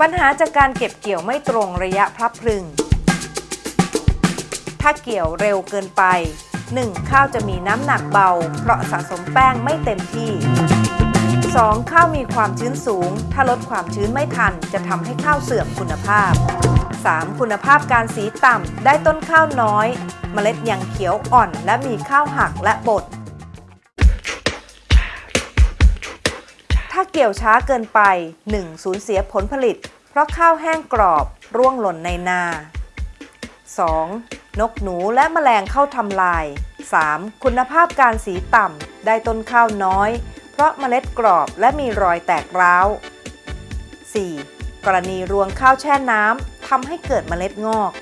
ปัญหาจากการเก็บเกี่ยวไม่ตรงระยะพลับพลึง ถ้าเกี่ยวเร็วเกินไป 1. ข้าวจะมีน้ำหนักเบา เพราะสะสมแป้งไม่เต็มที่ 2. ข้าวมีความชื้นสูง ถ้าลดความชื้นไม่ทัน จะทำให้ข้าวเสื่อมคุณภาพ 3. คุณภาพการสีต่ำได้ต้นข้าวน้อย เมล็ดยังเขียวอ่อน และมีข้าวหักและบด ถ้าเกี่ยวช้าเกินไป 1. สูญเสียผลผลิต เพราะข้าวแห้งกรอบร่วงหล่นในนา 2. นกหนูและแมลงเข้าทำลาย 3. คุณภาพการสีต่ำได้ต้นข้าวน้อย เพราะเมล็ดกรอบและมีรอยแตกร้าว 4. กรณีรวงข้าวแช่น้ำทำให้เกิดเมล็ดงอก